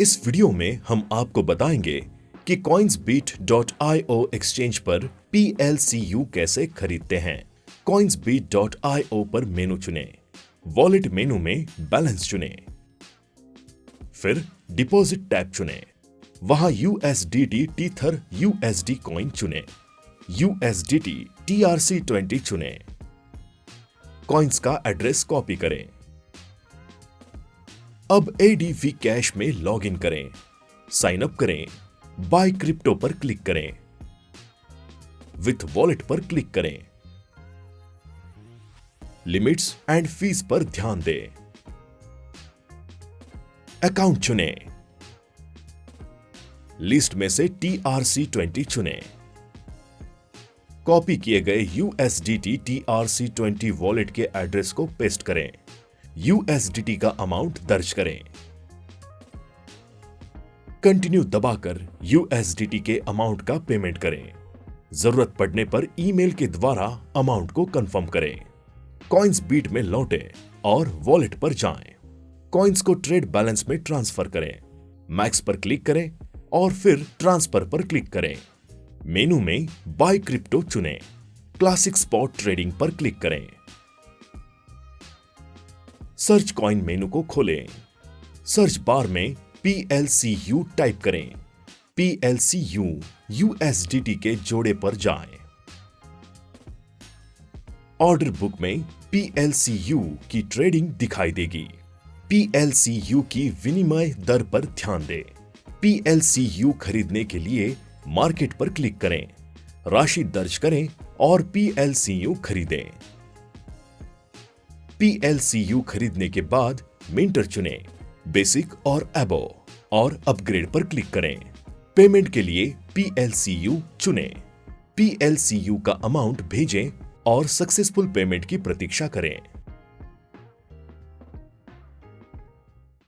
इस वीडियो में हम आपको बताएँगे कि coinsbeat.io एक्सचेंज पर PLCU कैसे खरीदते हैं। coinsbeat.io पर मेनू चुनें। वॉलेट मेनू में बैलेंस चुनें। फिर डिपॉजिट टैब चुनें। वहाँ USDT टीथर USD कॉइन चुनें। USDT TRC20 चुनें। कॉइन्स का एड्रेस कॉपी करें। अब एडीवी कैश में लॉग इन करें साइन अप करें बाय क्रिप्टो पर क्लिक करें विथ वॉलेट पर क्लिक करें। लिमिट्स एंड फ़ीस पर ध्यान दें। अकाउंट चुनें। लिस्ट में से टीआरसी ट्वेंटी चुनें। कॉपी किए गए यूएसडीटी टीआरसी ट्वेंटी वॉलेट के एड्रेस को पेस्ट करें। यूएसडीटी का अमाउंट दर्ज करें। कंटिन्यू दबाकर यूएसडीटी के अमाउंट का पेमेंट करें। ज़रूरत पड़ने पर ईमेल के द्वारा अमाउंट को कंफर्म करें। कॉइन्स बीट में लौटें और वॉलेट पर जाएँ। कॉइन्स को ट्रेड बैलेंस में ट्रांसफ़र करें। मैक्स पर क्लिक करें और फिर ट्रांसफ़र पर क्लिक करें। मेनू में बाय क्रिप्टो चुनें। क्लासिक स्पॉट ट्रेडिंग पर क्लिक करें। सर्च कॉइन मेनू को खोलें। सर्च बार में PLCU टाइप करें। PLCU USDT के जोड़े पर जाएँ। ऑर्डर बुक में PLCU की ट्रेडिंग दिखाई देगी। PLCU की विनिमय दर पर ध्यान दें। PLCU खरीदने के लिए मार्केट पर क्लिक करें। राशि दर्ज करें और पी एल PLCU खरीदें। PLCU खरीदने के बाद मिंटर चुनें बेसिक और एबो और अपग्रेड पर क्लिक करें। पेमेंट के लिए पीएलसीयू चुनें। पीएलसीयू का अमाउंट भेजें और सक्सेसफुल पेमेंट की प्रतीक्षा करें।